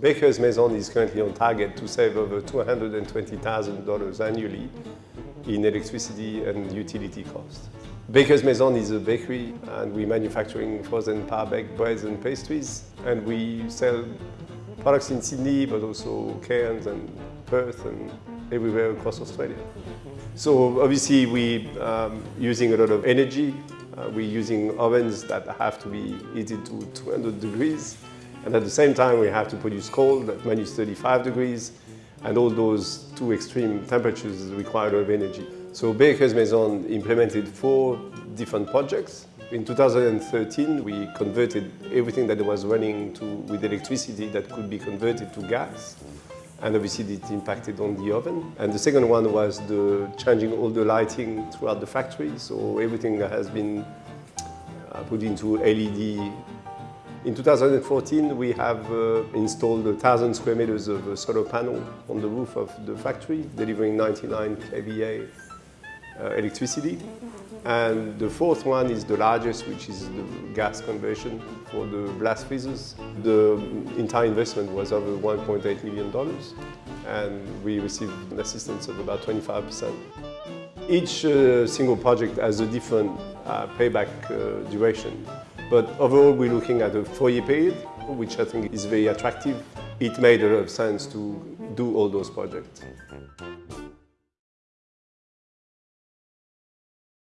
Baker's Maison is currently on target to save over $220,000 annually in electricity and utility costs. Baker's Maison is a bakery and we're manufacturing frozen par-baked breads and pastries and we sell products in Sydney but also Cairns and Perth and everywhere across Australia. So obviously we're um, using a lot of energy. Uh, we're using ovens that have to be heated to 200 degrees and at the same time we have to produce coal at minus 35 degrees and all those two extreme temperatures require a lot of energy. So Baker's Maison implemented four different projects. In 2013, we converted everything that was running to, with electricity that could be converted to gas. And obviously it impacted on the oven. And the second one was the changing all the lighting throughout the factory. So everything has been uh, put into LED. In 2014, we have uh, installed 1,000 square meters of uh, solar panel on the roof of the factory, delivering 99 kVA uh, electricity. And the fourth one is the largest, which is the gas conversion for the blast freezers. The entire investment was over $1.8 million and we received an assistance of about 25%. Each uh, single project has a different uh, payback uh, duration, but overall we're looking at a four-year period, which I think is very attractive. It made a lot of sense to do all those projects.